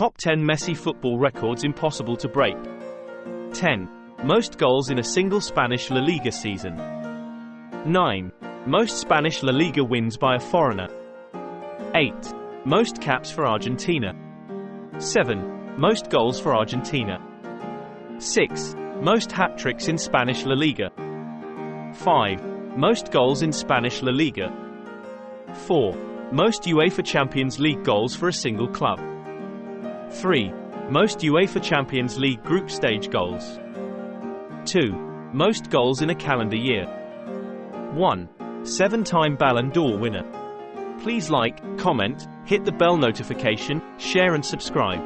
Top 10 Messi football records impossible to break. 10. Most goals in a single Spanish La Liga season. 9. Most Spanish La Liga wins by a foreigner. 8. Most caps for Argentina. 7. Most goals for Argentina. 6. Most hat tricks in Spanish La Liga. 5. Most goals in Spanish La Liga. 4. Most UEFA Champions League goals for a single club. 3. Most UEFA Champions League group stage goals. 2. Most goals in a calendar year. 1. Seven time Ballon d'Or winner. Please like, comment, hit the bell notification, share, and subscribe.